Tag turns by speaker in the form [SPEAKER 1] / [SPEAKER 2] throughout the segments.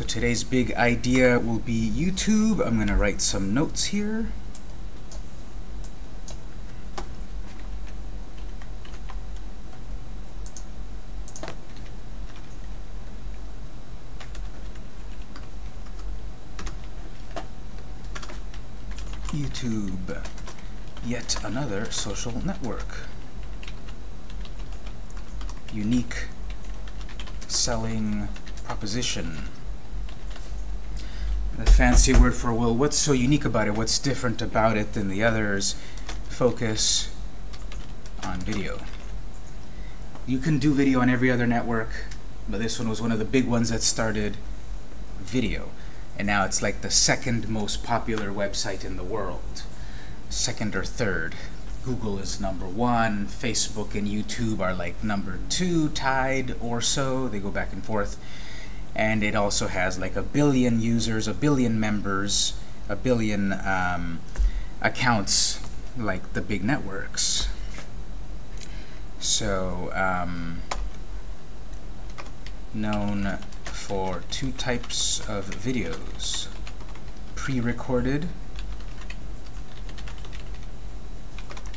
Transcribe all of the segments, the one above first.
[SPEAKER 1] So today's big idea will be YouTube. I'm going to write some notes here. YouTube, yet another social network. Unique selling proposition. The fancy word for, well, what's so unique about it? What's different about it than the others? Focus on video. You can do video on every other network, but this one was one of the big ones that started video and now it's like the second most popular website in the world. Second or third. Google is number one, Facebook and YouTube are like number two, tied or so, they go back and forth. And it also has like a billion users, a billion members, a billion um, accounts like the big networks. So, um, known for two types of videos, pre-recorded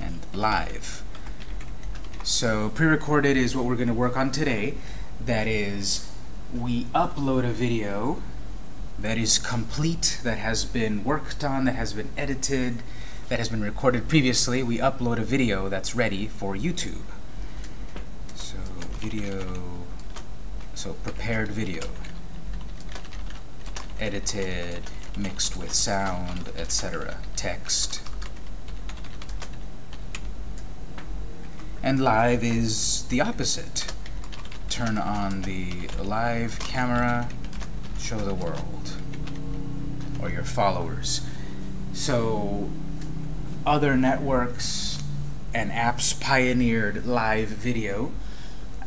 [SPEAKER 1] and live. So pre-recorded is what we're going to work on today. That is, we upload a video that is complete, that has been worked on, that has been edited, that has been recorded previously. We upload a video that's ready for YouTube. So video so prepared video, edited, mixed with sound, etc. Text. And live is the opposite. Turn on the live camera, show the world, or your followers. So other networks and apps pioneered live video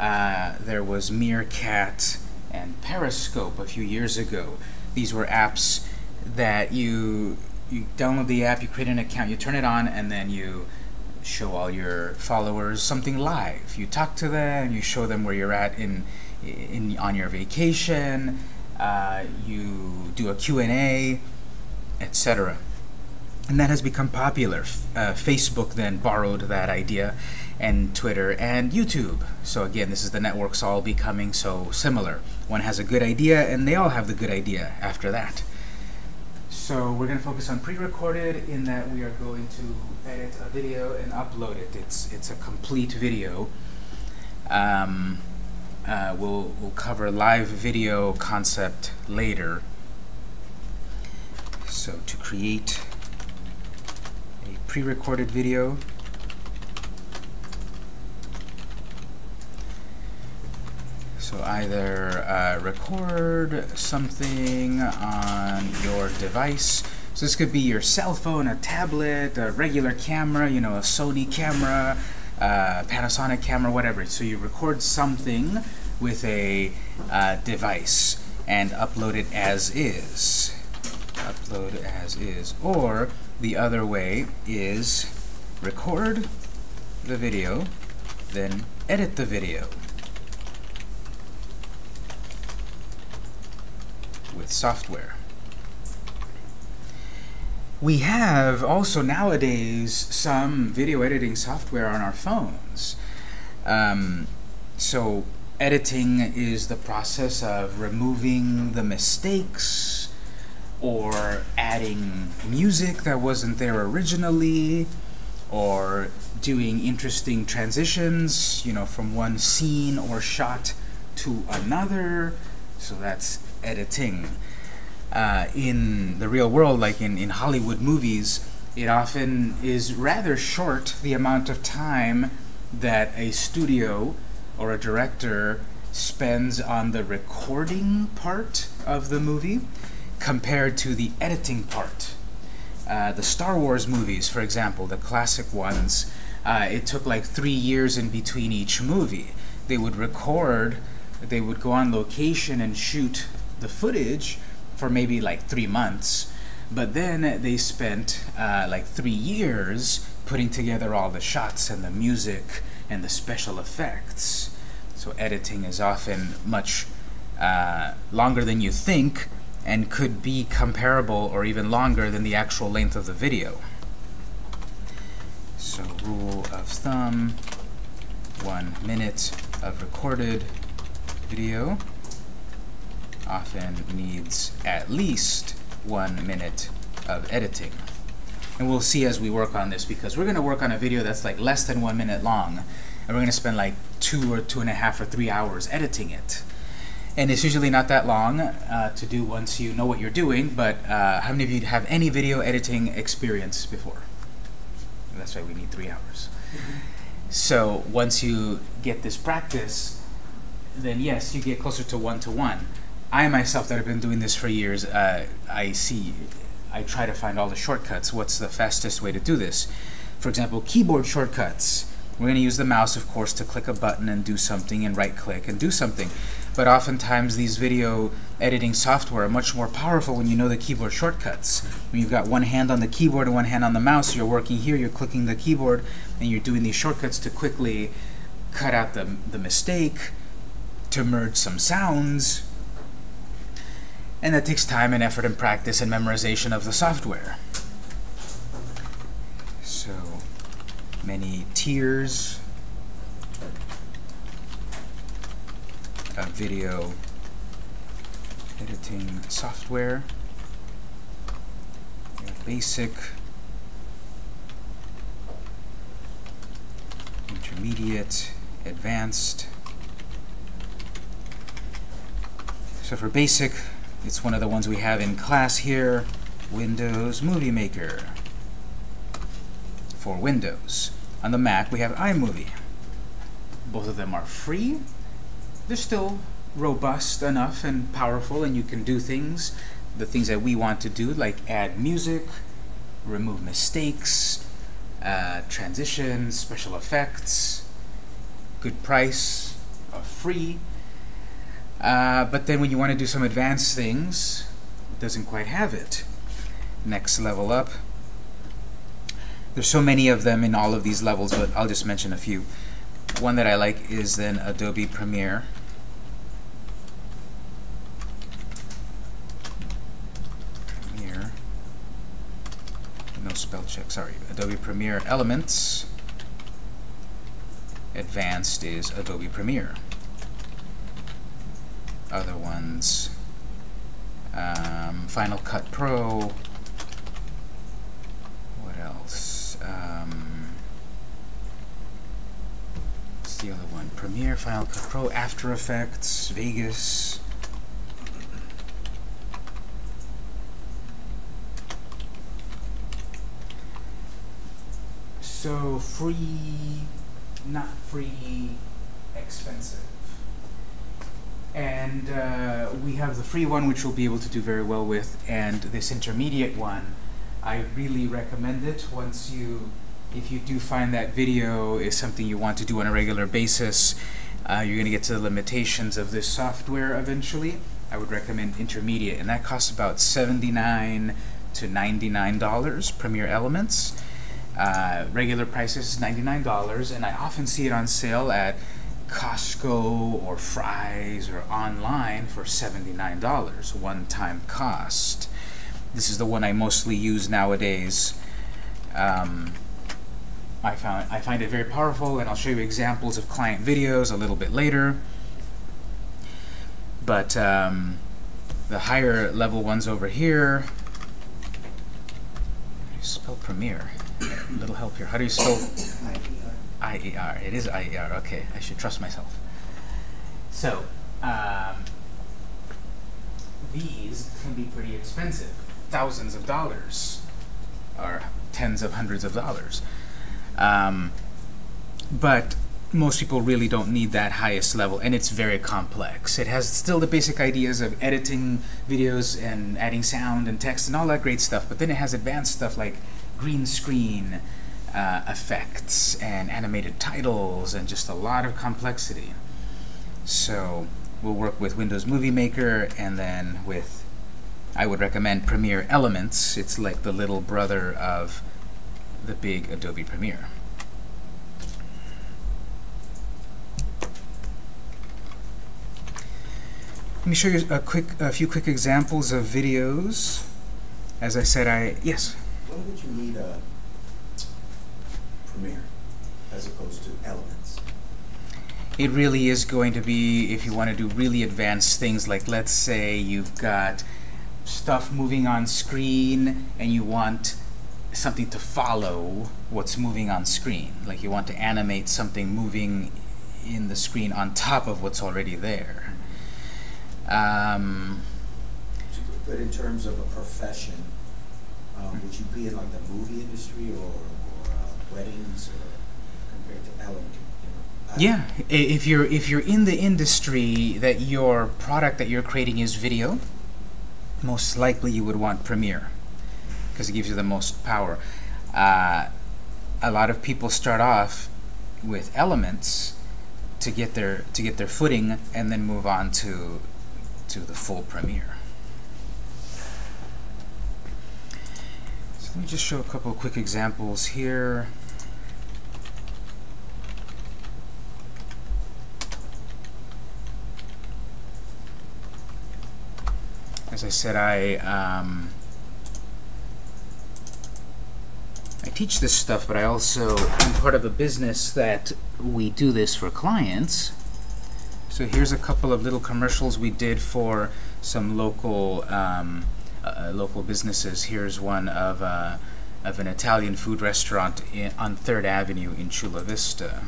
[SPEAKER 1] uh, there was Meerkat and Periscope a few years ago. These were apps that you you download the app, you create an account, you turn it on, and then you show all your followers something live. You talk to them, you show them where you're at in, in on your vacation, uh, you do a Q&A, etc. And that has become popular. Uh, Facebook then borrowed that idea and Twitter and YouTube. So again, this is the networks all becoming so similar. One has a good idea, and they all have the good idea after that. So we're going to focus on pre-recorded in that we are going to edit a video and upload it. It's, it's a complete video. Um, uh, we'll, we'll cover live video concept later. So to create a pre-recorded video, So either uh, record something on your device. So this could be your cell phone, a tablet, a regular camera, you know, a Sony camera, uh, Panasonic camera, whatever. So you record something with a uh, device and upload it as is. Upload as is. Or the other way is record the video, then edit the video. with software. We have also nowadays some video editing software on our phones. Um, so editing is the process of removing the mistakes or adding music that wasn't there originally or doing interesting transitions, you know, from one scene or shot to another. So that's editing. Uh, in the real world, like in, in Hollywood movies, it often is rather short the amount of time that a studio or a director spends on the recording part of the movie compared to the editing part. Uh, the Star Wars movies, for example, the classic ones, uh, it took like three years in between each movie. They would record, they would go on location and shoot the footage for maybe like three months, but then they spent uh, like three years putting together all the shots and the music and the special effects. So editing is often much uh, longer than you think and could be comparable or even longer than the actual length of the video. So rule of thumb, one minute of recorded video often needs at least one minute of editing. And we'll see as we work on this, because we're going to work on a video that's like less than one minute long, and we're going to spend like two or two and a half or three hours editing it. And it's usually not that long uh, to do once you know what you're doing, but uh, how many of you have any video editing experience before? That's why we need three hours. So once you get this practice, then yes, you get closer to one-to-one. -one. I myself, that have been doing this for years, uh, I see, I try to find all the shortcuts. What's the fastest way to do this? For example, keyboard shortcuts. We're going to use the mouse, of course, to click a button and do something, and right-click and do something. But oftentimes, these video editing software are much more powerful when you know the keyboard shortcuts. When you've got one hand on the keyboard and one hand on the mouse, you're working here, you're clicking the keyboard, and you're doing these shortcuts to quickly cut out the, the mistake, to merge some sounds, and that takes time and effort and practice and memorization of the software. So many tiers of video editing software. basic, intermediate, advanced. So for basic, it's one of the ones we have in class here, Windows Movie Maker for Windows. On the Mac, we have iMovie. Both of them are free. They're still robust enough and powerful, and you can do things, the things that we want to do, like add music, remove mistakes, uh, transitions, special effects, good price, free. Uh, but then when you want to do some advanced things, it doesn't quite have it. Next level up. There's so many of them in all of these levels, but I'll just mention a few. One that I like is then Adobe Premiere. Premiere. No spell check, sorry. Adobe Premiere Elements. Advanced is Adobe Premiere other ones. Um, Final Cut Pro. What else? Um, what's the other one? Premiere, Final Cut Pro, After Effects, Vegas. So free, not free, expensive. And uh, we have the free one, which we'll be able to do very well with, and this intermediate one, I really recommend it once you, if you do find that video is something you want to do on a regular basis, uh, you're going to get to the limitations of this software eventually. I would recommend intermediate, and that costs about 79 to $99, Premiere Elements. Uh, regular price is $99, and I often see it on sale at Costco or Fry's or online for $79, one-time cost. This is the one I mostly use nowadays. Um, I, found, I find it very powerful, and I'll show you examples of client videos a little bit later. But um, the higher level ones over here, how do you spell Premiere? A little help here. How do you spell? IER. It is IER. Okay, I should trust myself. So, um, these can be pretty expensive. Thousands of dollars, or tens of hundreds of dollars. Um, but most people really don't need that highest level, and it's very complex. It has still the basic ideas of editing videos and adding sound and text and all that great stuff, but then it has advanced stuff like green screen, uh, effects and animated titles and just a lot of complexity. So we'll work with Windows Movie Maker and then with, I would recommend Premiere Elements. It's like the little brother of the big Adobe Premiere. Let me show you a quick, a few quick examples of videos. As I said, I yes.
[SPEAKER 2] When would you need a Premiere as opposed to Elements?
[SPEAKER 1] It really is going to be if you want to do really advanced things, like let's say you've got stuff moving on screen and you want something to follow what's moving on screen. Like you want to animate something moving in the screen on top of what's already there. Um,
[SPEAKER 2] But in terms of a profession, um, would you be in like the movie industry or, weddings compared to I-
[SPEAKER 1] yeah, if you're if you're in the industry that your product that you're creating is video, most likely you would want Premiere because it gives you the most power. Uh, a lot of people start off with Elements to get their to get their footing and then move on to to the full Premiere. So let me just show a couple quick examples here. As I said, I um, I teach this stuff, but I also am part of a business that we do this for clients. So here's a couple of little commercials we did for some local um, uh, local businesses. Here's one of uh, of an Italian food restaurant in, on Third Avenue in Chula Vista.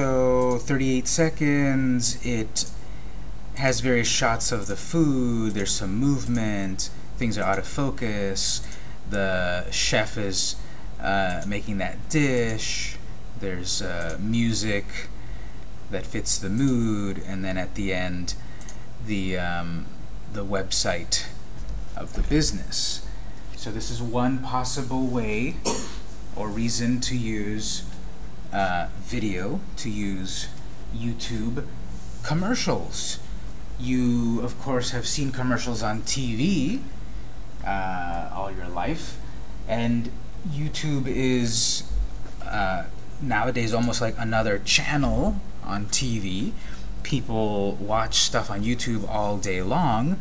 [SPEAKER 1] So 38 seconds. It has various shots of the food. There's some movement. Things are out of focus. The chef is uh, making that dish. There's uh, music that fits the mood, and then at the end, the um, the website of the business. So this is one possible way or reason to use uh, video, to use YouTube commercials. You, of course, have seen commercials on TV uh, all your life, and YouTube is uh, nowadays almost like another channel on TV. People watch stuff on YouTube all day long,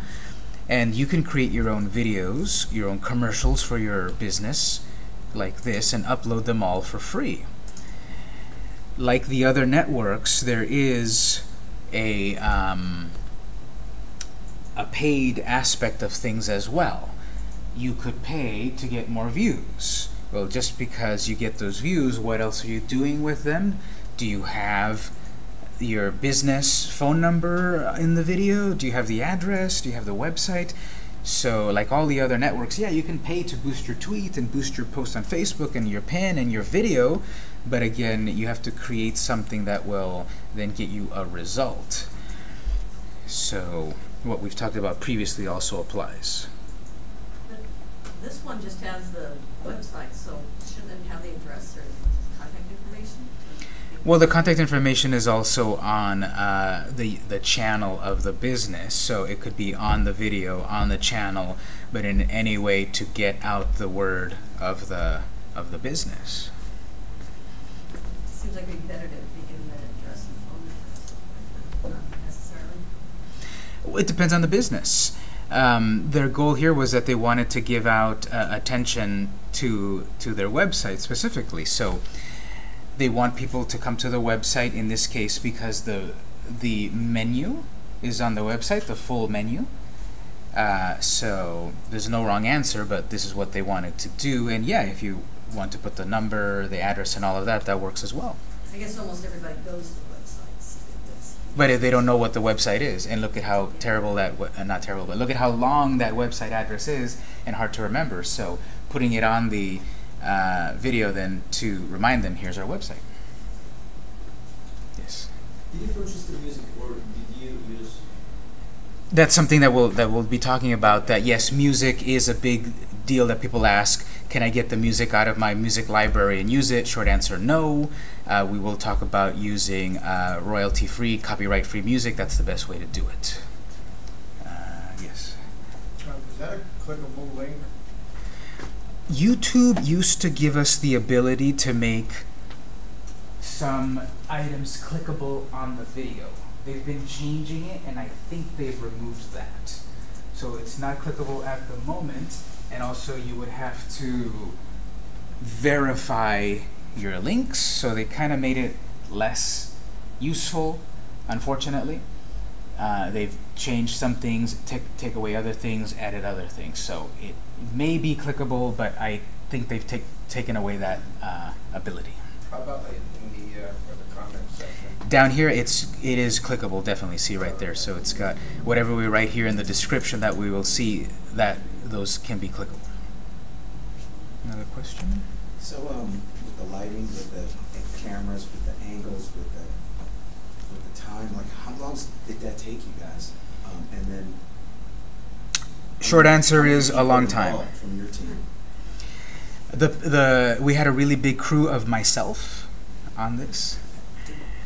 [SPEAKER 1] and you can create your own videos, your own commercials for your business, like this, and upload them all for free like the other networks, there is a um, a paid aspect of things as well. You could pay to get more views. Well, just because you get those views, what else are you doing with them? Do you have your business phone number in the video? Do you have the address? Do you have the website? So, like all the other networks, yeah, you can pay to boost your tweet and boost your post on Facebook and your pin and your video, but again, you have to create something that will then get you a result. So, what we've talked about previously also applies.
[SPEAKER 3] But This one just has the website, so shouldn't it have the address or information?
[SPEAKER 1] Well, the contact information is also on uh, the the channel of the business, so it could be on the video, on the channel, but in any way to get out the word of the of the business.
[SPEAKER 3] Seems like it'd be better to begin the address and phone number, not necessarily.
[SPEAKER 1] It depends on the business. Um, their goal here was that they wanted to give out uh, attention to to their website specifically. So they want people to come to the website in this case because the the menu is on the website, the full menu. Uh, so there's no wrong answer, but this is what they wanted to do. And yeah, if you want to put the number, the address, and all of that, that works as well.
[SPEAKER 3] I guess almost everybody goes to websites. It's-
[SPEAKER 1] But if they don't know what the website is, and look at how terrible that, uh, not terrible, but look at how long that website address is and hard to remember. So putting it on the uh, video then to remind them, here's our website. Yes?
[SPEAKER 2] Did you purchase the music or did you use?
[SPEAKER 1] That's something that we'll that we'll be talking about. That yes, music is a big deal that people ask. Can I get the music out of my music library and use it? Short answer, no. Uh, we will talk about using uh, royalty-free, copyright-free music. That's the best way to do it. Uh, yes.
[SPEAKER 4] Is that a clickable link?
[SPEAKER 1] YouTube used to give us the ability to make some items clickable on the video. They've been changing it, and I think they've removed that. So it's not clickable at the moment, and also you would have to verify your links, so they kind of made it less useful, unfortunately. Uh, they've changed some things, take, take away other things, added other things. So it may be clickable, but I think they've take, taken away that uh, ability.
[SPEAKER 4] How about in the, uh, for the comment section?
[SPEAKER 1] Down here, it's it is clickable. Definitely see right there. So it's got whatever we write here in the description that we will see that those can be clickable. Another question?
[SPEAKER 2] So, um, with the lighting, with the cameras, with the angles, with the, with the time, like, how long did that take you guys? Um, and then.
[SPEAKER 1] Short answer is a long time. The the we had a really big crew of myself on this.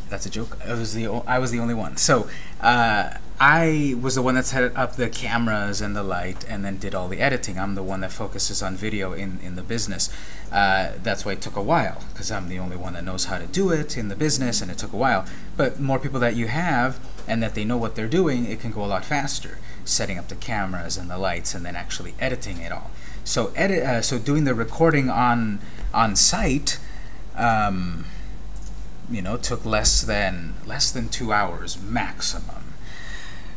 [SPEAKER 1] That's a joke. I was the I was the only one. So uh, I was the one that set up the cameras and the light, and then did all the editing. I'm the one that focuses on video in in the business. Uh, that's why it took a while because I'm the only one that knows how to do it in the business, and it took a while. But more people that you have and that they know what they're doing, it can go a lot faster. Setting up the cameras and the lights, and then actually editing it all. So edit. Uh, so doing the recording on on site. Um, you know, took less than less than two hours maximum,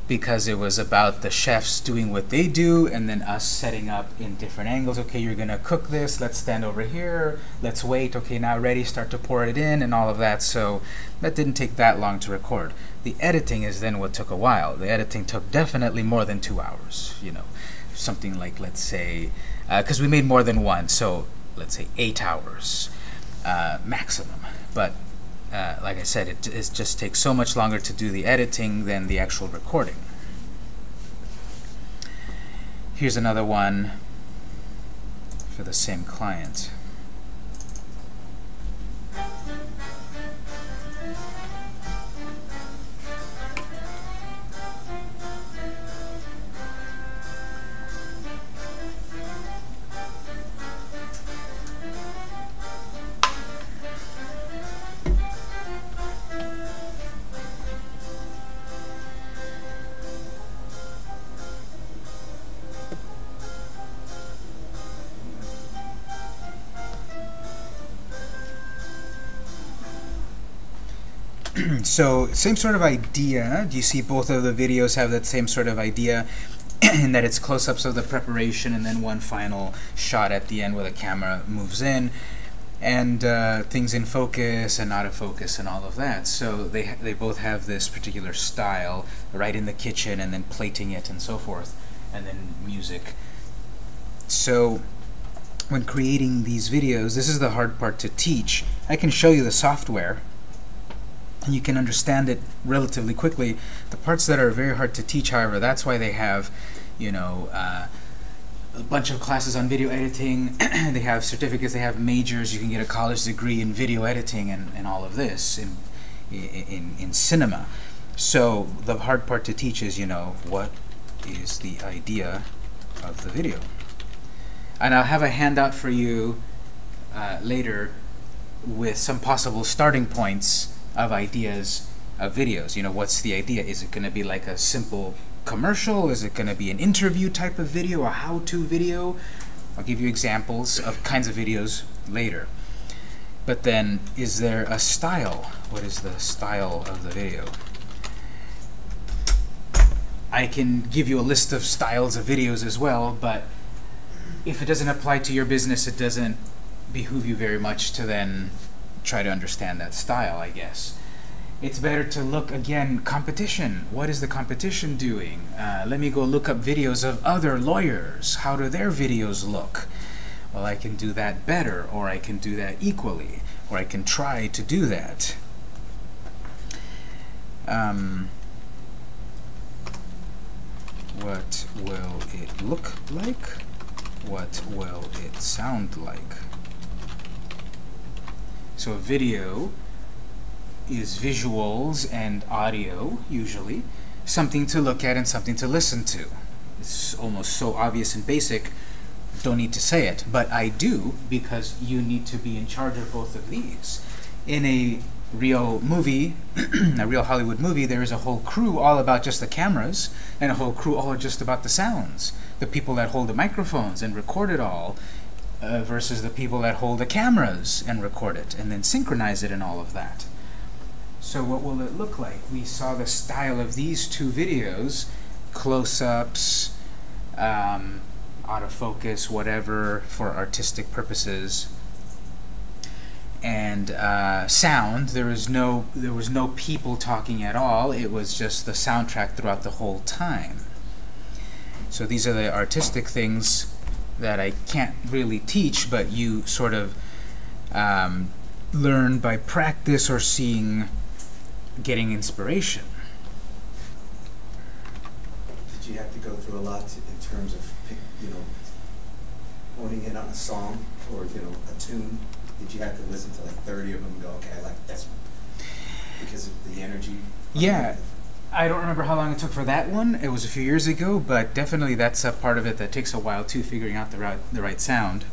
[SPEAKER 1] because it was about the chefs doing what they do, and then us setting up in different angles. Okay, you're gonna cook this. Let's stand over here. Let's wait. Okay, now ready. Start to pour it in, and all of that. So that didn't take that long to record. The editing is then what took a while. The editing took definitely more than two hours. You know, something like let's say, because we made more than one, so let's say eight hours uh, maximum. But uh, like I said, it, it just takes so much longer to do the editing than the actual recording. Here's another one for the same client. So same sort of idea. Do you see both of the videos have that same sort of idea in that it's close-ups of the preparation and then one final shot at the end where the camera moves in and uh, things in focus and out of focus and all of that. So they they both have this particular style, right in the kitchen and then plating it and so forth, and then music. So when creating these videos, this is the hard part to teach. I can show you the software and you can understand it relatively quickly. The parts that are very hard to teach, however, that's why they have, you know, uh, a bunch of classes on video editing. they have certificates, they have majors. You can get a college degree in video editing and, and all of this in, in, in cinema. So the hard part to teach is, you know, what is the idea of the video. And I'll have a handout for you uh, later with some possible starting points of ideas of videos. You know, what's the idea? Is it going to be like a simple commercial? Is it going to be an interview type of video, a how-to video? I'll give you examples of kinds of videos later. But then, is there a style? What is the style of the video? I can give you a list of styles of videos as well, but if it doesn't apply to your business, it doesn't behoove you very much to then try to understand that style, I guess. It's better to look again, competition. What is the competition doing? Uh, let me go look up videos of other lawyers. How do their videos look? Well, I can do that better, or I can do that equally, or I can try to do that. Um, what will it look like? What will it sound like? So a video is visuals and audio, usually. Something to look at and something to listen to. It's almost so obvious and basic, don't need to say it. But I do, because you need to be in charge of both of these. In a real movie, a real Hollywood movie, there is a whole crew all about just the cameras, and a whole crew all just about the sounds. The people that hold the microphones and record it all, uh, versus the people that hold the cameras and record it, and then synchronize it and all of that. So what will it look like? We saw the style of these two videos, close-ups, um, autofocus, whatever, for artistic purposes and uh, sound. There was no there was no people talking at all. It was just the soundtrack throughout the whole time. So these are the artistic things that I can't really teach, but you sort of um, learn by practice or seeing, getting inspiration.
[SPEAKER 2] Did you have to go through a lot to- in terms of, you know, honing in on a song or, you know, a tune? Did you have to listen to like thirty of them and go, okay, I like this one? Because of the energy?
[SPEAKER 1] Yeah. I don't remember how long it took for that one. It was a few years ago, but definitely that's a part of it that takes a while too, figuring out the right, the right sound.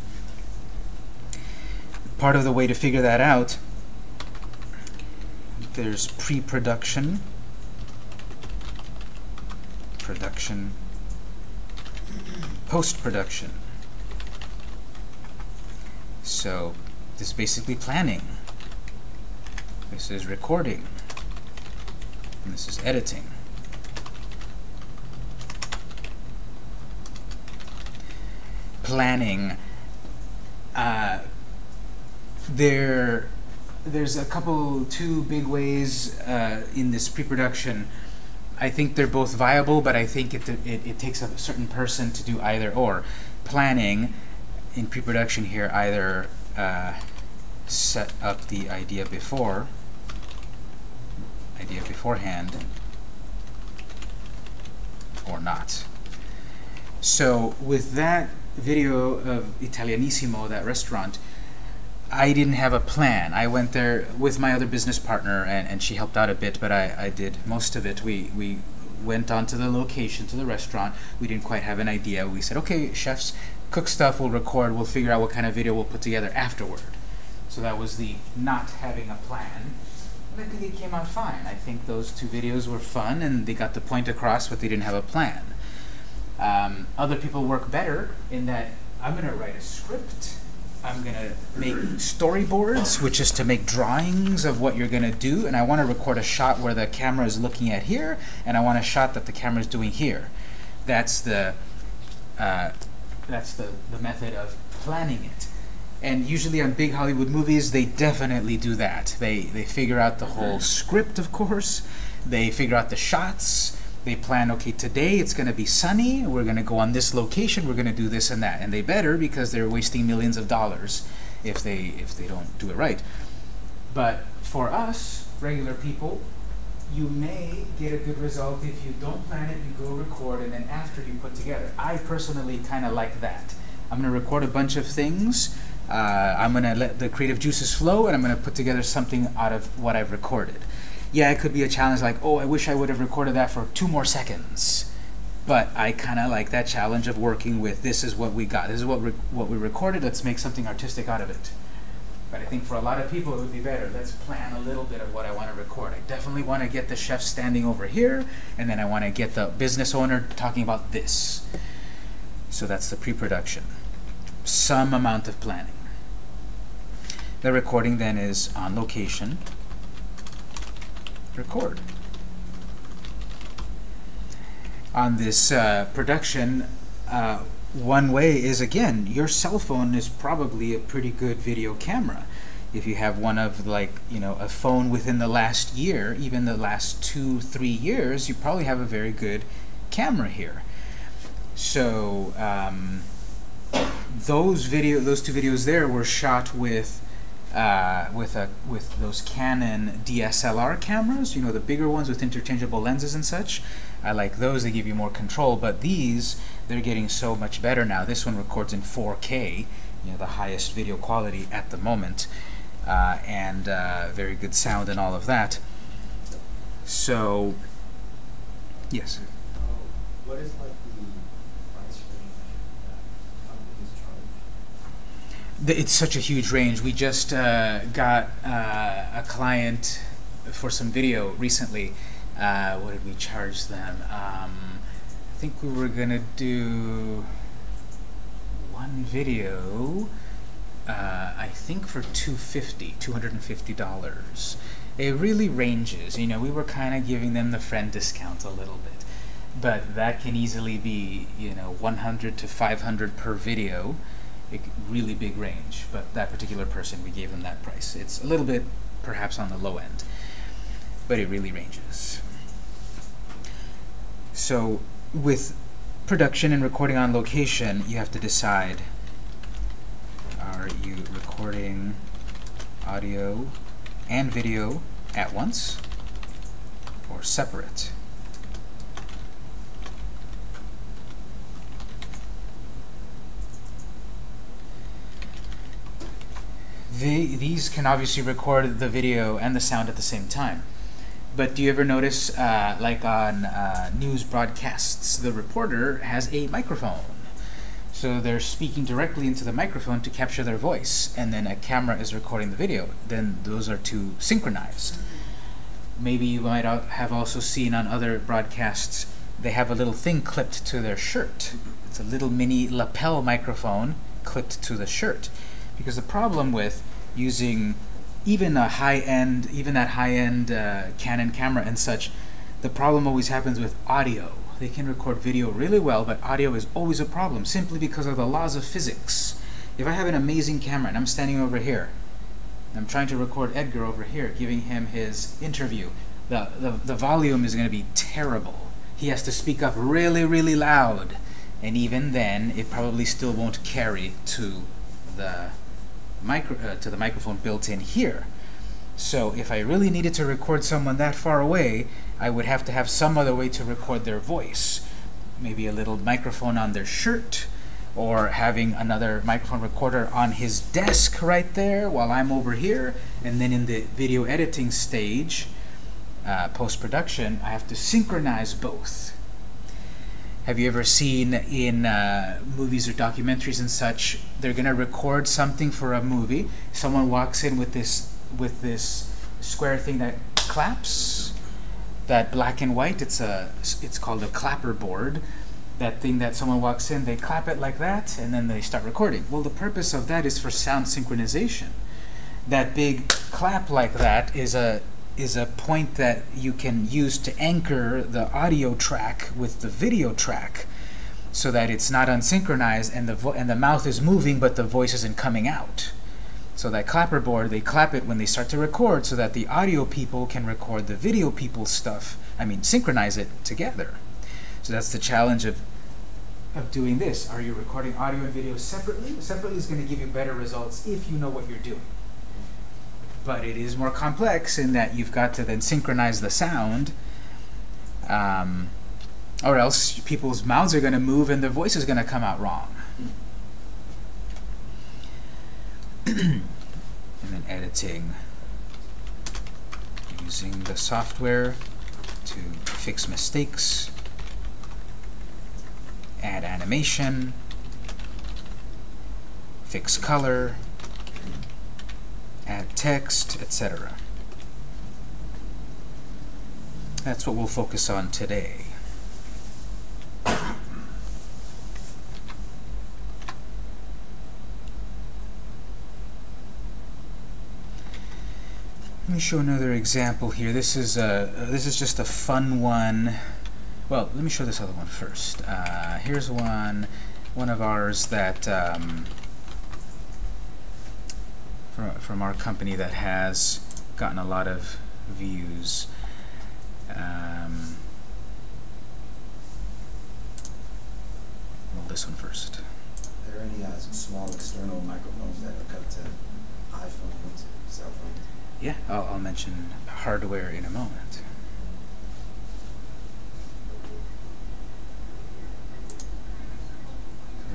[SPEAKER 1] Part of the way to figure that out, there's pre-production, production, post-production. So this is basically planning. This is recording. And this is editing. Planning. Uh, there, there's a couple, two big ways uh, in this pre-production. I think they're both viable, but I think it, it, it takes a certain person to do either or. Planning in pre-production here either uh, set up the idea before, idea beforehand, or not. So with that video of Italianissimo, that restaurant, I didn't have a plan. I went there with my other business partner, and, and she helped out a bit, but I, I did most of it. We, we went on to the location, to the restaurant. We didn't quite have an idea. We said, okay, chefs, cook stuff, we'll record, we'll figure out what kind of video we'll put together afterward. So that was the not having a plan. I think it came out fine. I think those two videos were fun, and they got the point across, but they didn't have a plan. Um, other people work better in that I'm going to write a script. I'm going to make storyboards, which is to make drawings of what you're going to do, and I want to record a shot where the camera is looking at here, and I want a shot that the camera is doing here. That's the uh, that's the, the method of planning it. And usually on big Hollywood movies, they definitely do that. They, they figure out the whole script, of course. They figure out the shots. They plan, okay, today it's going to be sunny. We're going to go on this location. We're going to do this and that. And they better because they're wasting millions of dollars if they, if they don't do it right. But for us, regular people, you may get a good result if you don't plan it, you go record, and then after you put together. I personally kind of like that. I'm going to record a bunch of things. Uh, I'm going to let the creative juices flow, and I'm going to put together something out of what I've recorded. Yeah, it could be a challenge like, oh, I wish I would have recorded that for two more seconds. But I kind of like that challenge of working with this is what we got. This is what, what we recorded. Let's make something artistic out of it. But I think for a lot of people, it would be better. Let's plan a little bit of what I want to record. I definitely want to get the chef standing over here, and then I want to get the business owner talking about this. So that's the pre-production. Some amount of planning. The recording then is on location. Record. On this uh, production, uh, one way is, again, your cell phone is probably a pretty good video camera. If you have one of, like, you know, a phone within the last year, even the last two, three years, you probably have a very good camera here. So, um, those video, those two videos there were shot with uh, with a with those Canon DSLR cameras, you know the bigger ones with interchangeable lenses and such. I like those; they give you more control. But these, they're getting so much better now. This one records in 4K, you know, the highest video quality at the moment, uh, and uh, very good sound and all of that. So, yes.
[SPEAKER 5] What is like the price range that companies charge?
[SPEAKER 1] The- It's such a huge range. We just uh, got uh, a client for some video recently. Uh, what did we charge them? Um, I think we were gonna do one video. Uh, I think for 250 $250. It really ranges. You know, we were kind of giving them the friend discount a little bit, but that can easily be you know 100 to 500 per video a really big range, but that particular person, we gave them that price. It's a little bit, perhaps, on the low end, but it really ranges. So, with production and recording on location, you have to decide, are you recording audio and video at once, or separate? The, these can obviously record the video and the sound at the same time. But do you ever notice, uh, like on uh, news broadcasts, the reporter has a microphone. So they're speaking directly into the microphone to capture their voice, and then a camera is recording the video. Then those are two synchronized. Maybe you might have also seen on other broadcasts, they have a little thing clipped to their shirt. It's a little mini lapel microphone clipped to the shirt. Because the problem with using even a high-end, even that high-end uh, Canon camera and such, the problem always happens with audio. They can record video really well, but audio is always a problem simply because of the laws of physics. If I have an amazing camera and I'm standing over here, I'm trying to record Edgar over here, giving him his interview, the, the, the volume is going to be terrible. He has to speak up really, really loud. And even then, it probably still won't carry to the micro uh, to the microphone built in here. So if I really needed to record someone that far away, I would have to have some other way to record their voice. Maybe a little microphone on their shirt, or having another microphone recorder on his desk right there while I'm over here. And then in the video editing stage, uh, post-production, I have to synchronize both. Have you ever seen in uh, movies or documentaries and such, they're gonna record something for a movie. Someone walks in with this with this square thing that claps, that black and white. It's a it's called a clapper board. That thing that someone walks in, they clap it like that, and then they start recording. Well, the purpose of that is for sound synchronization. That big clap like that is a is a point that you can use to anchor the audio track with the video track so that it's not unsynchronized and the and the mouth is moving but the voice isn't coming out. So that clapperboard, they clap it when they start to record so that the audio people can record the video people's stuff. I mean, synchronize it together. So that's the challenge of of doing this. Are you recording audio and video separately? Separately is going to give you better results if you know what you're doing but it is more complex in that you've got to then synchronize the sound, um, or else people's mouths are going to move and their voice is going to come out wrong. and then editing, using the software to fix mistakes, add animation, fix color, add text, etc. That's what we'll focus on today. Let me show another example here. This is a this is just a fun one. Well, let me show this other one first. Uh, here's one, one of ours that um, from, from our company that has gotten a lot of views. Um, well, this one first.
[SPEAKER 2] Are there any uh, small external microphones that hook up to iPhones, cell phones.
[SPEAKER 1] Yeah, I'll, I'll mention hardware in a moment.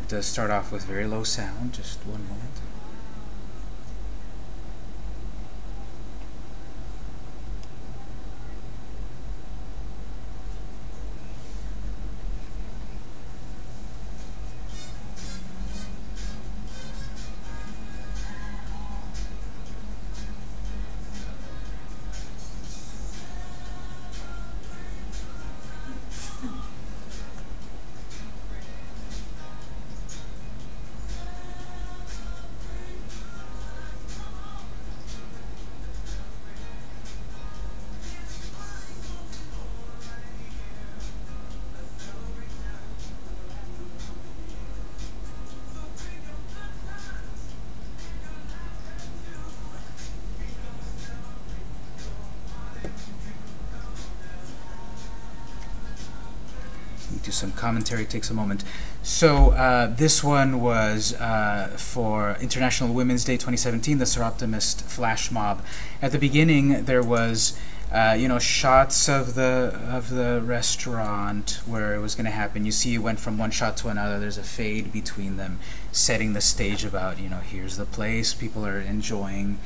[SPEAKER 1] It does start off with very low sound, just one moment. Do some commentary takes a moment. So uh, this one was uh, for International Women's Day 2017, the Soroptimist flash mob. At the beginning, there was uh, you know shots of the of the restaurant where it was going to happen. You see, it went from one shot to another. There's a fade between them, setting the stage about you know here's the place people are enjoying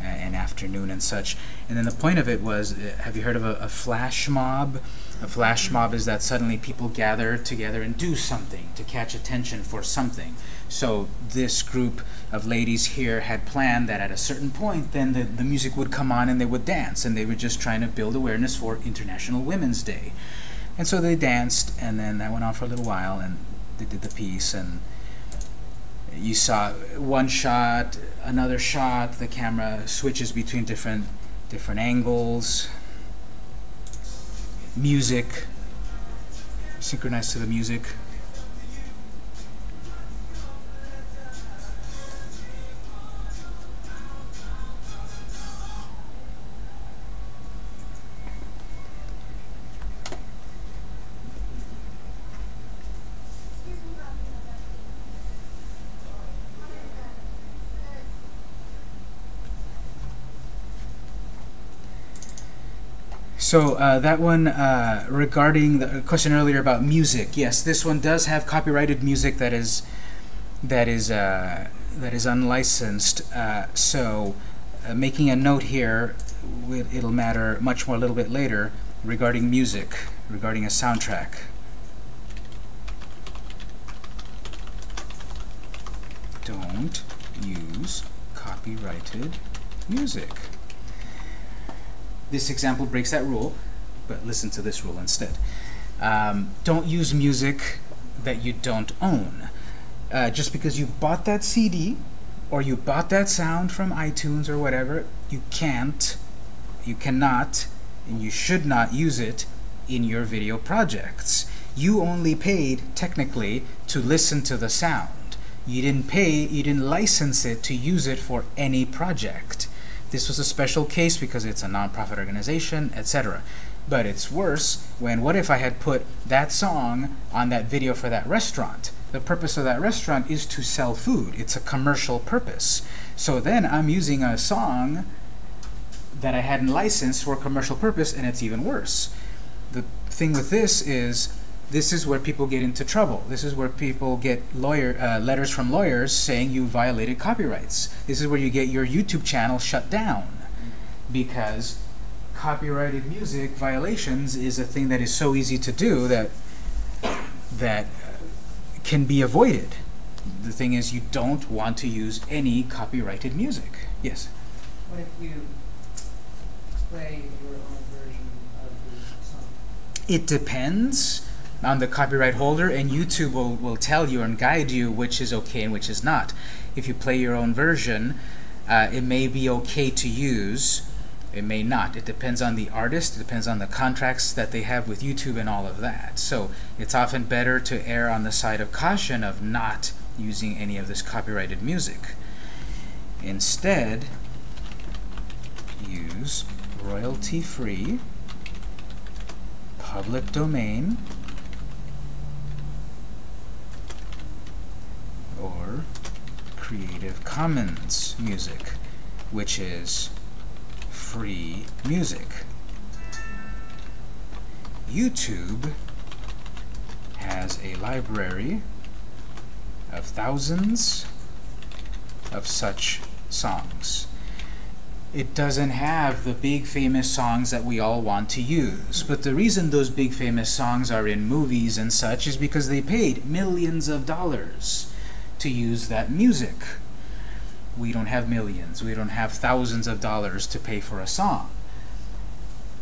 [SPEAKER 1] uh, an afternoon and such. And then the point of it was, uh, have you heard of a, a flash mob? A flash mob is that suddenly people gather together and do something to catch attention for something. So this group of ladies here had planned that at a certain point, then the, the music would come on and they would dance, and they were just trying to build awareness for International Women's Day. And so they danced, and then that went on for a little while, and they did the piece, and you saw one shot, another shot, the camera switches between different different angles, music, synchronized to the music. So uh, that one uh, regarding the question earlier about music, yes, this one does have copyrighted music that is that is uh, that is unlicensed. Uh, so uh, making a note here, it'll matter much more a little bit later regarding music, regarding a soundtrack. Don't use copyrighted music. This example breaks that rule, but listen to this rule instead. Um, don't use music that you don't own. Uh, just because you bought that CD or you bought that sound from iTunes or whatever, you can't, you cannot, and you should not use it in your video projects. You only paid, technically, to listen to the sound. You didn't pay, you didn't license it to use it for any project. This was a special case because it's a nonprofit organization, etc. But it's worse when what if I had put that song on that video for that restaurant? The purpose of that restaurant is to sell food. It's a commercial purpose. So then I'm using a song that I hadn't licensed for a commercial purpose, and it's even worse. The thing with this is this is where people get into trouble. This is where people get lawyer uh, letters from lawyers saying you violated copyrights. This is where you get your YouTube channel shut down because copyrighted music violations is a thing that is so easy to do that that uh, can be avoided. The thing is you don't want to use any copyrighted music. Yes.
[SPEAKER 5] What if you play your own version of the song?
[SPEAKER 1] It depends on the copyright holder, and YouTube will, will tell you and guide you which is okay and which is not. If you play your own version, uh, it may be okay to use, it may not. It depends on the artist, it depends on the contracts that they have with YouTube and all of that. So it's often better to err on the side of caution of not using any of this copyrighted music. Instead, use royalty-free, public domain, or Creative Commons music. which is free music. YouTube has a library of thousands of such songs. It doesn't have the big famous songs that we all want to use. But the reason those big famous songs are in movies and such is because they paid millions of dollars to use that music. We don't have millions. We don't have thousands of dollars to pay for a song.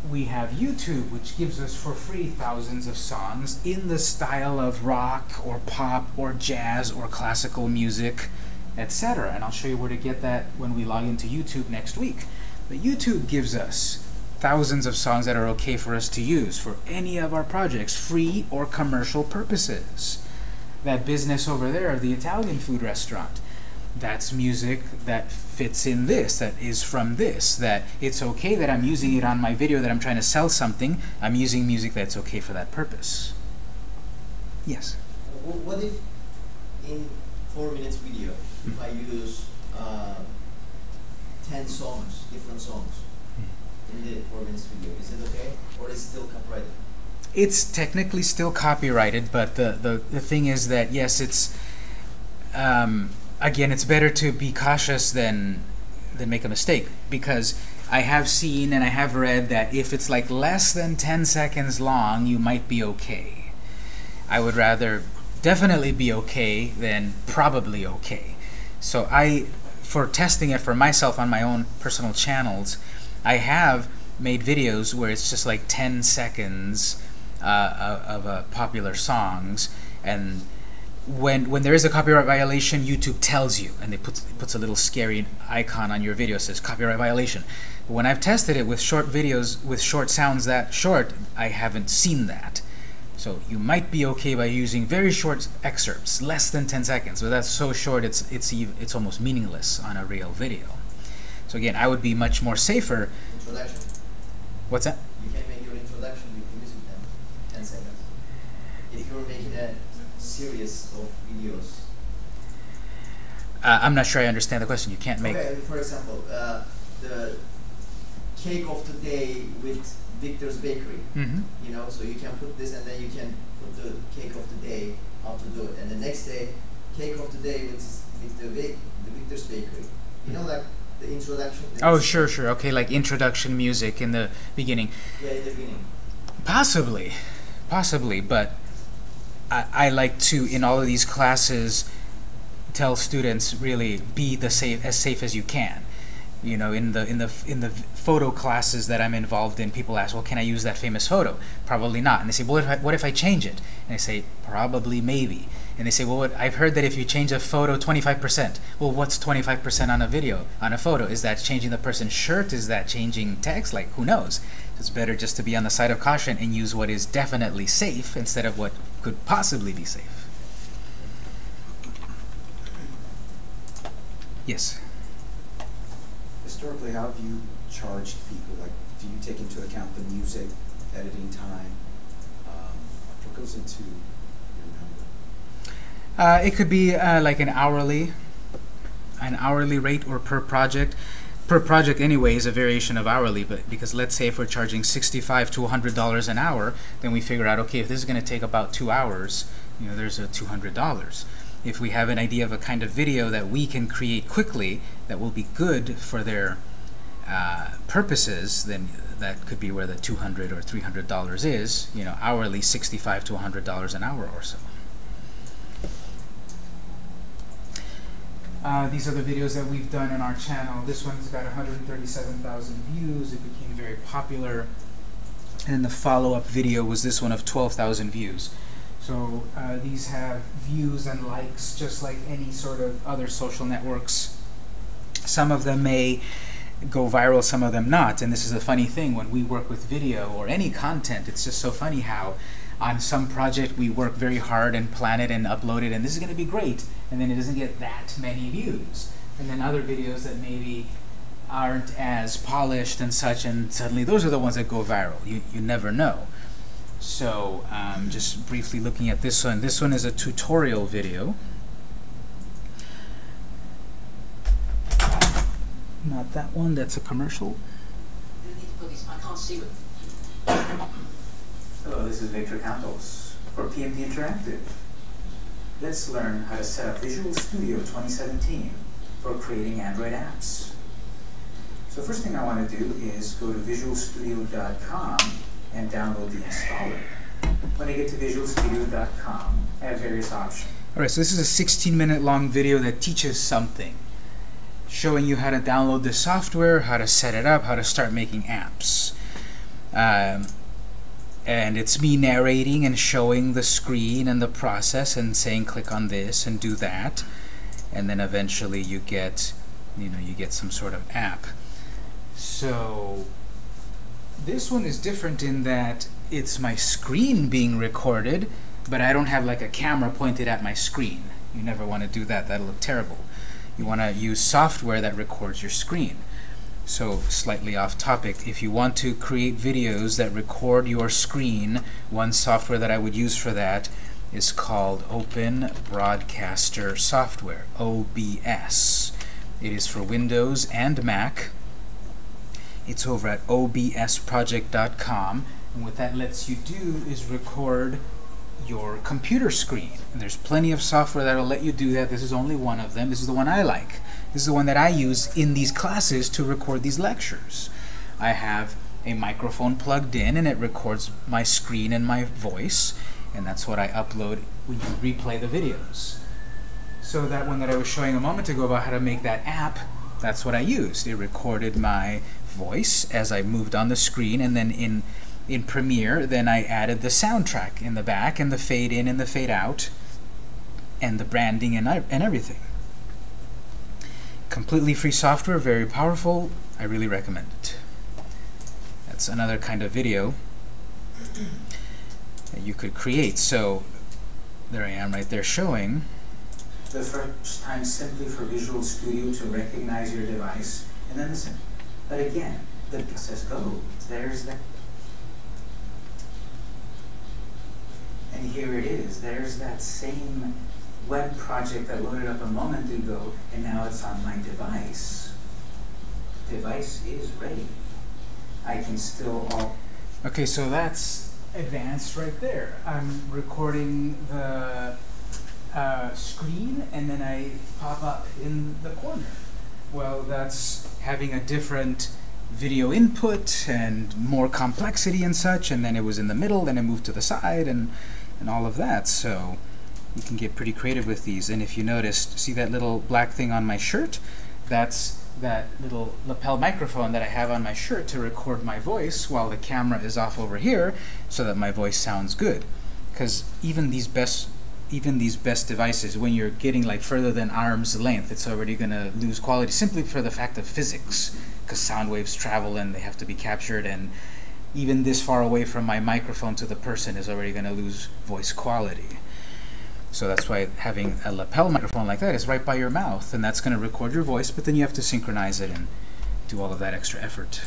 [SPEAKER 1] We have YouTube, which gives us for free thousands of songs in the style of rock or pop or jazz or classical music, etc. And I'll show you where to get that when we log into YouTube next week. But YouTube gives us thousands of songs that are okay for us to use for any of our projects, free or commercial purposes. That business over there, the Italian food restaurant, that's music that fits in this, that is from this, that it's okay that I'm using it on my video that I'm trying to sell something, I'm using music that's okay for that purpose. Yes?
[SPEAKER 5] What if in four minutes video, if I use uh, ten songs, different songs in the four minutes video, is it okay? Or is it still copyrighted?
[SPEAKER 1] It's technically still copyrighted, but the, the, the thing is that, yes, it's, um, again, it's better to be cautious than, than make a mistake, because I have seen and I have read that if it's like less than 10 seconds long, you might be okay. I would rather definitely be okay than probably okay. So I, for testing it for myself on my own personal channels, I have made videos where it's just like 10 seconds uh, of, of uh, popular songs, and when when there is a copyright violation, YouTube tells you, and it puts it puts a little scary icon on your video says copyright violation. When I've tested it with short videos with short sounds that short, I haven't seen that. So you might be okay by using very short excerpts, less than 10 seconds, but that's so short it's it's it's almost meaningless on a real video. So again, I would be much more safer.
[SPEAKER 5] Introduction.
[SPEAKER 1] What's that?
[SPEAKER 5] You can make your introduction with the music then, ten seconds. If you're making a series of videos.
[SPEAKER 1] Uh, I'm not sure I understand the question. You can't make.
[SPEAKER 5] Okay, for example, uh, the cake of the day with Victor's Bakery.
[SPEAKER 1] hmm
[SPEAKER 5] You know, so you can put this and then you can put the cake of the day how to do it, and the next day, cake of the day with with the the Victor's Bakery. You know, like the introduction.
[SPEAKER 1] Oh, sure, sure. Okay, like introduction music in the beginning.
[SPEAKER 5] Yeah, in the beginning.
[SPEAKER 1] Possibly, possibly, but I, I like to, in all of these classes, tell students really be the safe as safe as you can. You know, in the in the in the photo classes that I'm involved in, people ask, "Well, can I use that famous photo?" Probably not. And they say, "Well, what if I, what if I change it?" And I say, "Probably, maybe." And they say, "Well, what, I've heard that if you change a photo 25%, well, what's 25% on a video, on a photo? Is that changing the person's shirt? Is that changing text? Like, who knows?" It's better just to be on the side of caution and use what is definitely safe instead of what could possibly be safe. Yes.
[SPEAKER 2] Historically, how have you charged people? Like, do you take into account the music, editing time? Um, what goes into your number?
[SPEAKER 1] Uh, it could be uh, like an hourly, an hourly rate or per project. Per project anyway is a variation of hourly, but because let's say if we're charging 65 to 100 dollars an hour, then we figure out okay if this is going to take about two hours, you know, there's a 200 dollars. If we have an idea of a kind of video that we can create quickly that will be good for their uh, purposes, then that could be where the 200 or 300 dollars is. You know, hourly 65 to 100 dollars an hour or so. Uh, these are the videos that we've done on our channel. This one's got 137,000 views. It became very popular. And the follow-up video was this one of 12,000 views. So uh, these have views and likes just like any sort of other social networks. Some of them may go viral, some of them not. And this is a funny thing when we work with video or any content, it's just so funny how on some project we work very hard and plan it and upload it and this is going to be great and then it doesn't get that many views. And then other videos that maybe aren't as polished and such and suddenly those are the ones that go viral. You, you never know. So um, just briefly looking at this one. This one is a tutorial video. Not that one. That's a commercial.
[SPEAKER 6] Hello, this is Victor Campos for PMD Interactive. Let's learn how to set up Visual Studio 2017 for creating Android apps. So first thing I want to do is go to visualstudio.com and download the installer. When I get to visualstudio.com, I have various options.
[SPEAKER 1] Alright, so this is a 16 minute long video that teaches something. Showing you how to download the software, how to set it up, how to start making apps. Um, and it's me narrating and showing the screen and the process and saying click on this and do that. And then eventually you get, you know, you get some sort of app. So this one is different in that it's my screen being recorded, but I don't have like a camera pointed at my screen. You never want to do that. That'll look terrible. You want to use software that records your screen. So slightly off topic, if you want to create videos that record your screen, one software that I would use for that is called Open Broadcaster Software, OBS. It is for Windows and Mac. It's over at obsproject.com, and what that lets you do is record your computer screen. And there's plenty of software that'll let you do that. This is only one of them. This is the one I like. This is the one that I use in these classes to record these lectures. I have a microphone plugged in and it records my screen and my voice and that's what I upload when you replay the videos. So that one that I was showing a moment ago about how to make that app, that's what I used. It recorded my voice as I moved on the screen and then in in Premiere then I added the soundtrack in the back and the fade in and the fade out and the branding and, and everything completely free software, very powerful. I really recommend it. That's another kind of video that you could create. So there I am right there showing.
[SPEAKER 6] The first time simply for Visual Studio to recognize your device, and then listen. But again, the process go. There's that. And here it is. There's that same web project that loaded up a moment ago, and now it's on my device. Device is ready. I can still all.
[SPEAKER 1] Okay, so that's advanced right there. I'm recording the uh, screen, and then I pop up in the corner. Well, that's having a different video input and more complexity and such, and then it was in the middle, then it moved to the side, and, and all of that. So you can get pretty creative with these. And if you noticed, see that little black thing on my shirt? That's that little lapel microphone that I have on my shirt to record my voice while the camera is off over here so that my voice sounds good. Because even these best even these best devices, when you're getting like further than arm's length, it's already going to lose quality simply for the fact of physics, because sound waves travel and they have to be captured, and even this far away from my microphone to the person is already going to lose voice quality. So that's why having a lapel microphone like that is right by your mouth, and that's going to record your voice, but then you have to synchronize it and do all of that extra effort.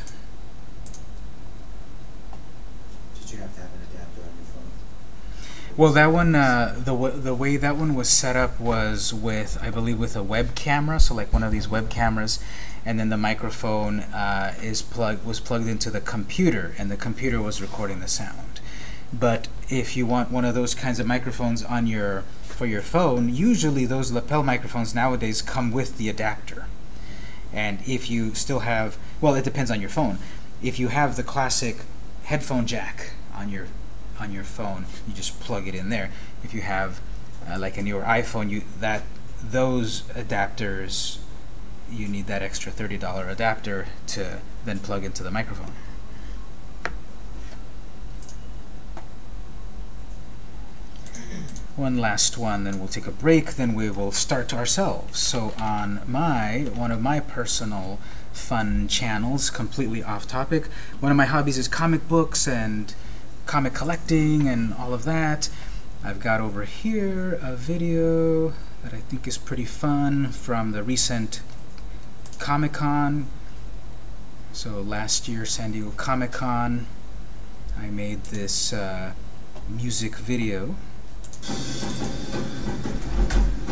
[SPEAKER 2] Did you have to have an adapter on your phone?
[SPEAKER 1] Well, that one, uh, the w the way that one was set up was with, I believe, with a web camera, so like one of these web cameras, and then the microphone uh, is plug was plugged into the computer, and the computer was recording the sound. But if you want one of those kinds of microphones on your for your phone, usually those lapel microphones nowadays come with the adapter. And if you still have, well, it depends on your phone. If you have the classic headphone jack on your on your phone, you just plug it in there. If you have uh, like a newer iPhone, you that those adapters you need that extra $30 adapter to then plug into the microphone. One last one, then we'll take a break, then we will start ourselves. So on my, one of my personal fun channels, completely off topic, one of my hobbies is comic books and comic collecting and all of that. I've got over here a video that I think is pretty fun from the recent Comic-Con. So last year, San Diego Comic-Con, I made this uh, music video フフフ。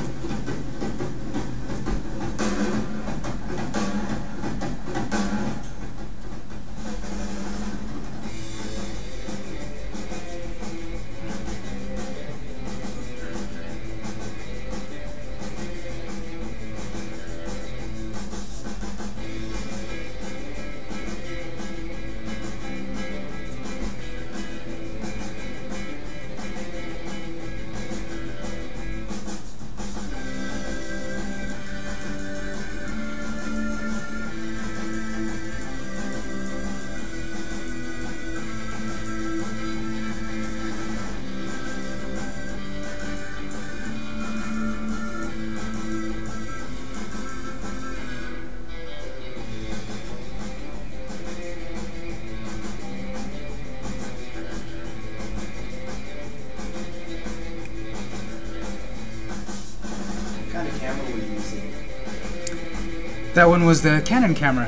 [SPEAKER 1] That one was the Canon camera.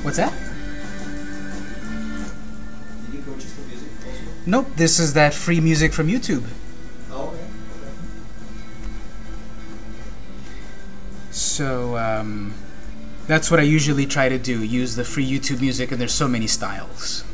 [SPEAKER 1] What's that? Nope, this is that free music from YouTube.
[SPEAKER 5] Oh, okay.
[SPEAKER 1] So um, that's what I usually try to do, use the free YouTube music, and there's so many styles.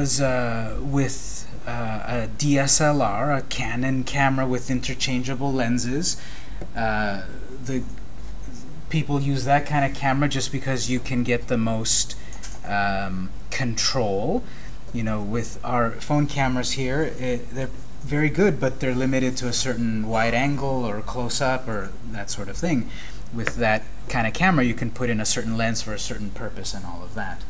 [SPEAKER 1] Was uh, with uh, a DSLR, a Canon camera with interchangeable lenses. Uh, the people use that kind of camera just because you can get the most um, control. You know, with our phone cameras here, it, they're very good, but they're limited to a certain wide angle or close up or that sort of thing. With that kind of camera, you can put in a certain lens for a certain purpose and all of that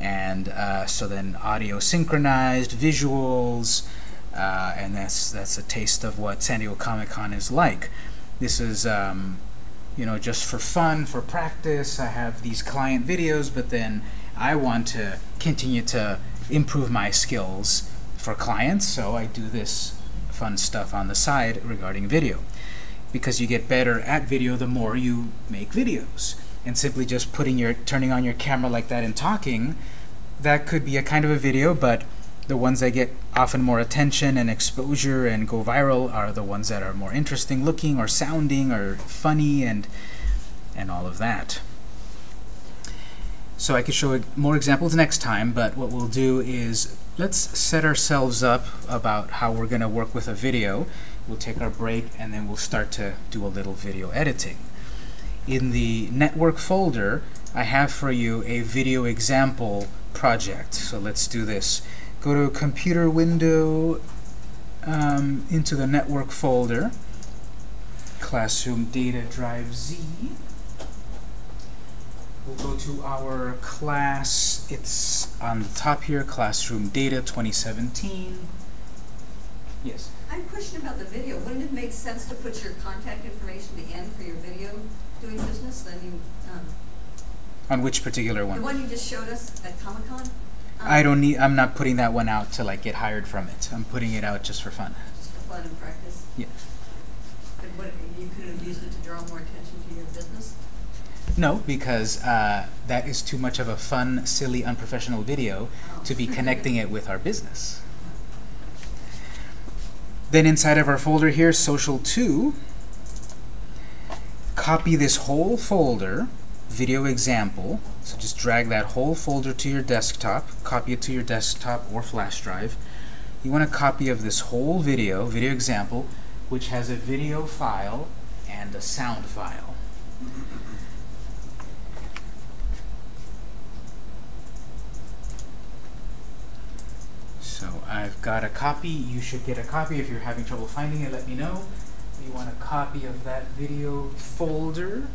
[SPEAKER 1] and uh, so then audio synchronized, visuals, uh, and that's that's a taste of what San Diego Comic Con is like. This is um, you know just for fun, for practice. I have these client videos, but then I want to continue to improve my skills for clients, so I do this fun stuff on the side regarding video. Because you get better at video the more you make videos and simply just putting your turning on your camera like that and talking that could be a kind of a video but the ones that get often more attention and exposure and go viral are the ones that are more interesting looking or sounding or funny and and all of that. So I could show more examples next time but what we'll do is let's set ourselves up about how we're gonna work with a video. We'll take our break and then we'll start to do a little video editing in the network folder, I have for you a video example project. So let's do this. Go to computer window um, into the network folder, classroom data drive Z. We'll go to our class, it's on the top here, classroom data 2017. Yes?
[SPEAKER 3] I have a question about the video. Wouldn't it make sense to put your contact information at the end for your video doing business? I mean, um,
[SPEAKER 1] On which particular one?
[SPEAKER 3] the
[SPEAKER 1] one?
[SPEAKER 3] one you just showed us at Comic Con? Um,
[SPEAKER 1] I don't need, I'm not putting that one out to like get hired from it. I'm putting it out just for fun.
[SPEAKER 3] Just for fun and practice?
[SPEAKER 1] Yeah.
[SPEAKER 3] But what, you could have used it to draw more attention to your business?
[SPEAKER 1] No, because uh, that is too much of a fun, silly, unprofessional video
[SPEAKER 3] Oh.
[SPEAKER 1] to be connecting it with our business. Then inside of our folder here, Social 2, copy this whole folder, video example. So just drag that whole folder to your desktop, copy it to your desktop or flash drive. You want a copy of this whole video, video example, which has a video file and a sound file. So I've got a copy. You should get a copy. If you're having trouble finding it, let me know. You want a copy of that video folder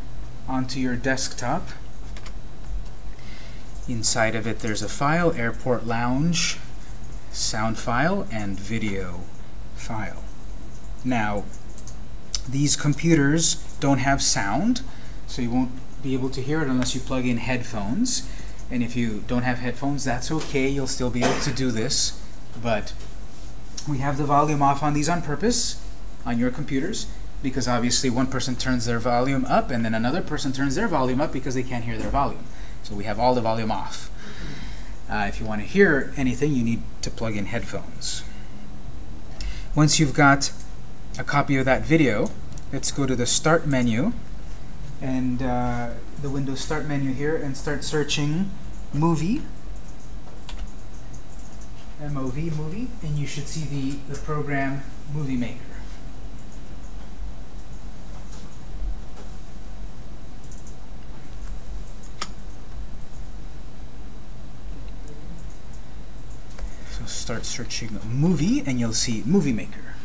[SPEAKER 1] onto your desktop. Inside of it, there's a file, Airport Lounge, sound file, and video file. Now, these computers don't have sound, so you won't be able to hear it unless you plug in headphones. And if you don't have headphones, that's okay. You'll still be able to do this. But we have the volume off on these on purpose on your computers because obviously one person turns their volume up and then another person turns their volume up because they can't hear their volume. So we have all the volume off. Uh, if you want to hear anything, you need to plug in headphones. Once you've got a copy of that video, let's go to the Start menu and uh, the Windows Start menu here and start searching Movie. MOV movie, and you should see the, the program Movie Maker. So start searching movie, and you'll see Movie Maker.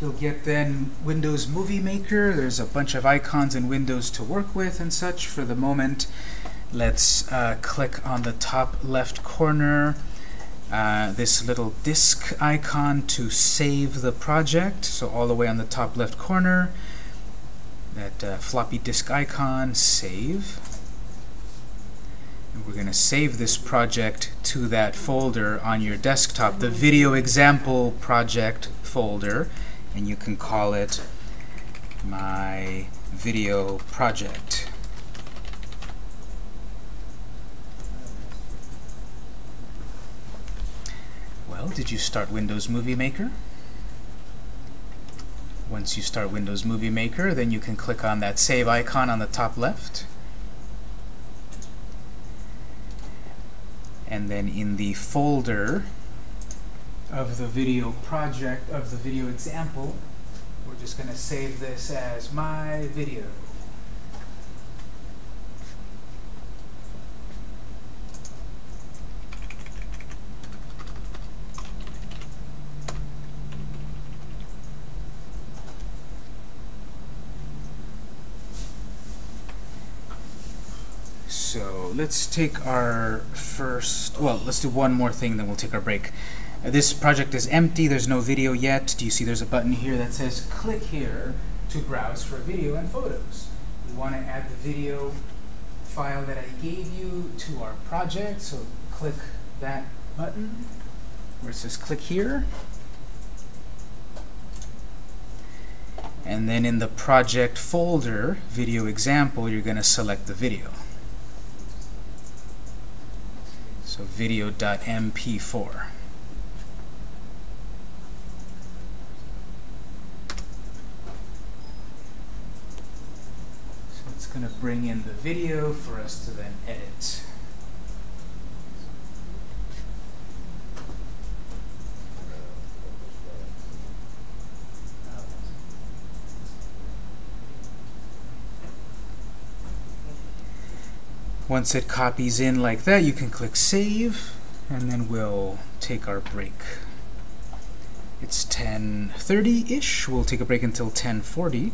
[SPEAKER 1] You'll get then Windows Movie Maker. There's a bunch of icons and Windows to work with and such. For the moment, let's uh, click on the top left corner, uh, this little disk icon to save the project. So all the way on the top left corner, that uh, floppy disk icon, save. And we're going to save this project to that folder on your desktop, the video example project folder, and you can call it my video project. Well, did you start Windows Movie Maker? Once you start Windows Movie Maker, then you can click on that save icon on the top left. And then in the folder of the video project, of the video example, we're just going to save this as my video. So let's take our first, well, let's do one more thing, then we'll take our break. This project is empty, there's no video yet. Do you see there's a button here that says click here to browse for video and photos? We want to add the video file that I gave you to our project, so click that button where it says click here. And then in the project folder, video example, you're going to select the video. So video.mp4. So it's going to bring in the video for us to then edit. Once it copies in like that, you can click Save, and then we'll take our break. It's 10:30-ish. We'll take a break until 10:40,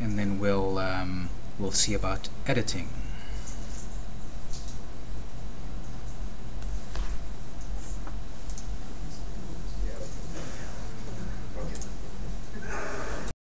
[SPEAKER 1] and then we'll um, we'll see about editing.